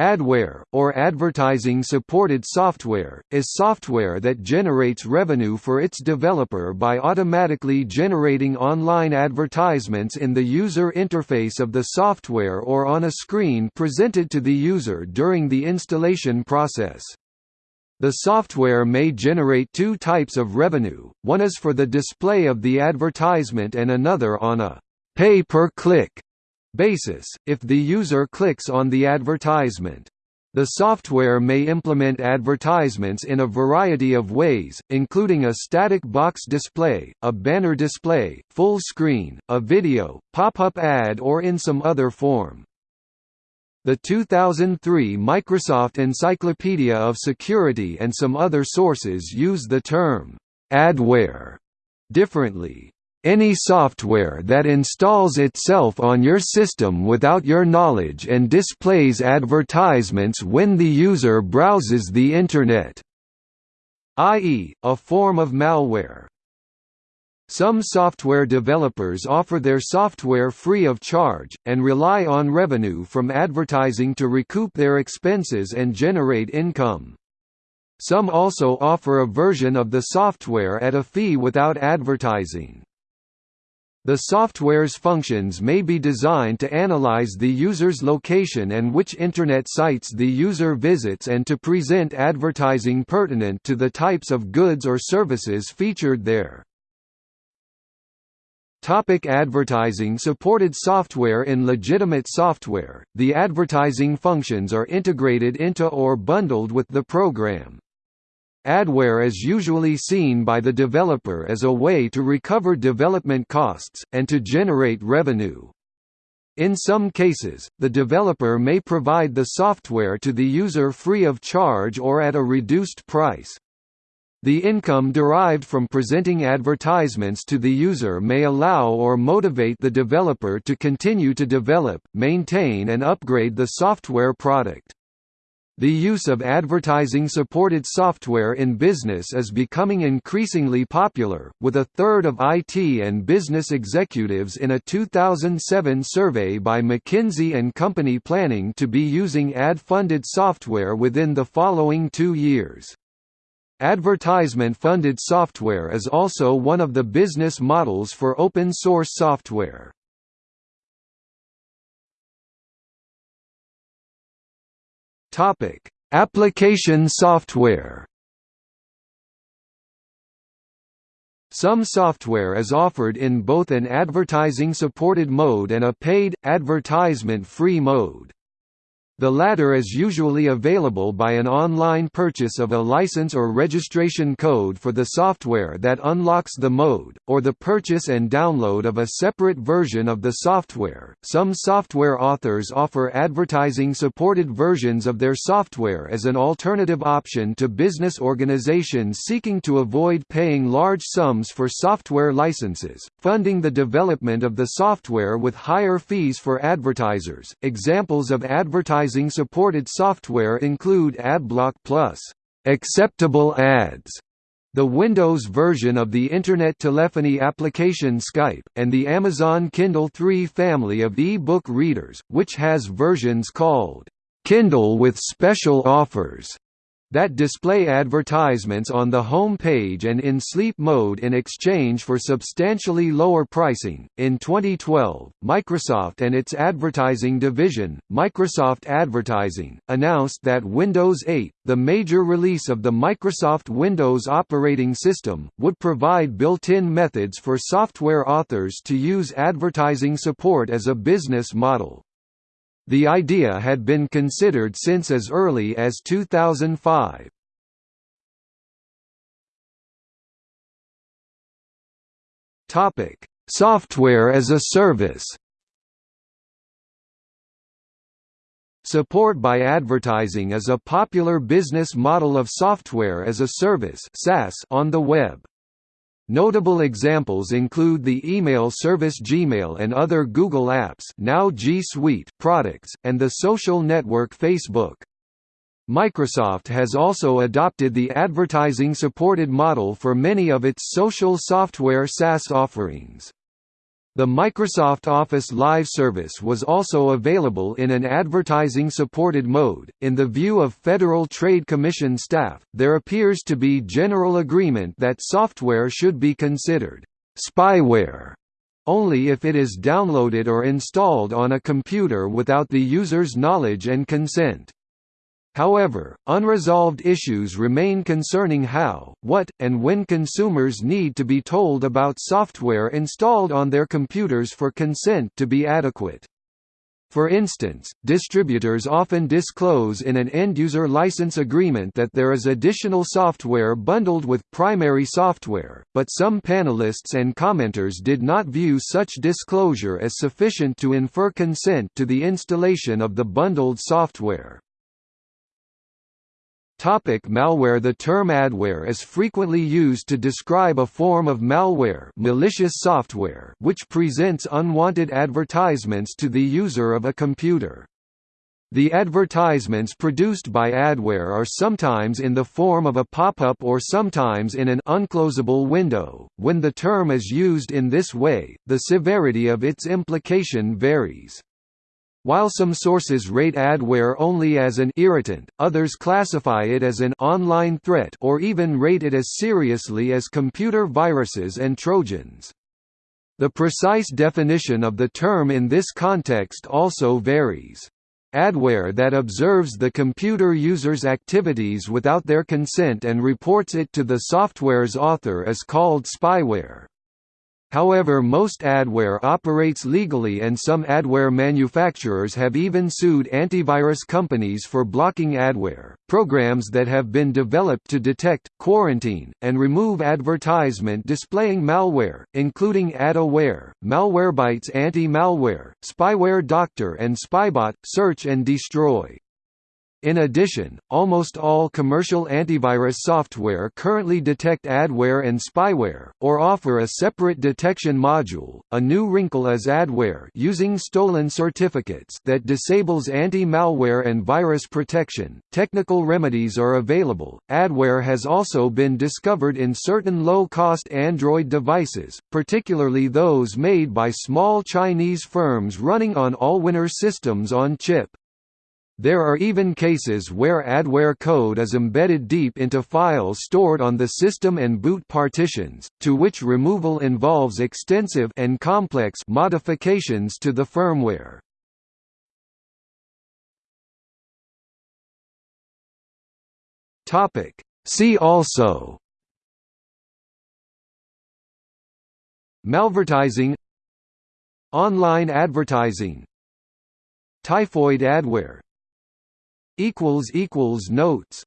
Adware, or advertising-supported software, is software that generates revenue for its developer by automatically generating online advertisements in the user interface of the software or on a screen presented to the user during the installation process. The software may generate two types of revenue, one is for the display of the advertisement and another on a pay-per-click basis, if the user clicks on the advertisement. The software may implement advertisements in a variety of ways, including a static box display, a banner display, full screen, a video, pop-up ad or in some other form. The 2003 Microsoft Encyclopedia of Security and some other sources use the term adware differently. Any software that installs itself on your system without your knowledge and displays advertisements when the user browses the Internet i.e., a form of malware. Some software developers offer their software free of charge, and rely on revenue from advertising to recoup their expenses and generate income. Some also offer a version of the software at a fee without advertising. The software's functions may be designed to analyze the user's location and which Internet sites the user visits and to present advertising pertinent to the types of goods or services featured there. Topic advertising Supported software In legitimate software, the advertising functions are integrated into or bundled with the program. Adware is usually seen by the developer as a way to recover development costs, and to generate revenue. In some cases, the developer may provide the software to the user free of charge or at a reduced price. The income derived from presenting advertisements to the user may allow or motivate the developer to continue to develop, maintain and upgrade the software product. The use of advertising-supported software in business is becoming increasingly popular, with a third of IT and business executives in a 2007 survey by McKinsey & Company planning to be using ad-funded software within the following two years. Advertisement-funded software is also one of the business models for open-source software. Topic: Application software. Some software is offered in both an advertising-supported mode and a paid, advertisement-free mode. The latter is usually available by an online purchase of a license or registration code for the software that unlocks the mode, or the purchase and download of a separate version of the software. Some software authors offer advertising supported versions of their software as an alternative option to business organizations seeking to avoid paying large sums for software licenses, funding the development of the software with higher fees for advertisers. Examples of advertising advertising-supported software include AdBlock Plus, acceptable ads, the Windows version of the Internet telephony application Skype, and the Amazon Kindle 3 family of e-book readers, which has versions called Kindle with special offers that display advertisements on the home page and in sleep mode in exchange for substantially lower pricing. In 2012, Microsoft and its advertising division, Microsoft Advertising, announced that Windows 8, the major release of the Microsoft Windows operating system, would provide built-in methods for software authors to use advertising support as a business model. The idea had been considered since as early as 2005. Topic: Software as a service. Support by advertising is a popular business model of software as a service (SaaS) on the web. Notable examples include the email service Gmail and other Google Apps now G Suite products, and the social network Facebook. Microsoft has also adopted the advertising-supported model for many of its social software SaaS offerings. The Microsoft Office Live service was also available in an advertising supported mode. In the view of Federal Trade Commission staff, there appears to be general agreement that software should be considered spyware only if it is downloaded or installed on a computer without the user's knowledge and consent. However, unresolved issues remain concerning how, what, and when consumers need to be told about software installed on their computers for consent to be adequate. For instance, distributors often disclose in an end-user license agreement that there is additional software bundled with primary software, but some panelists and commenters did not view such disclosure as sufficient to infer consent to the installation of the bundled software. Topic malware The term adware is frequently used to describe a form of malware malicious software which presents unwanted advertisements to the user of a computer. The advertisements produced by adware are sometimes in the form of a pop-up or sometimes in an unclosable window. When the term is used in this way, the severity of its implication varies. While some sources rate adware only as an irritant, others classify it as an online threat or even rate it as seriously as computer viruses and trojans. The precise definition of the term in this context also varies. Adware that observes the computer user's activities without their consent and reports it to the software's author is called spyware. However most adware operates legally and some adware manufacturers have even sued antivirus companies for blocking adware. Programs that have been developed to detect, quarantine, and remove advertisement displaying malware, including AdAware, Malwarebytes Anti-Malware, Spyware Doctor and Spybot, Search and Destroy. In addition, almost all commercial antivirus software currently detect adware and spyware, or offer a separate detection module. A new wrinkle is adware using stolen certificates that disables anti-malware and virus protection. Technical remedies are available. Adware has also been discovered in certain low-cost Android devices, particularly those made by small Chinese firms running on Allwinner systems on chip. There are even cases where adware code is embedded deep into files stored on the system and boot partitions, to which removal involves extensive and complex modifications to the firmware. Topic See also Malvertising Online advertising Typhoid adware equals equals notes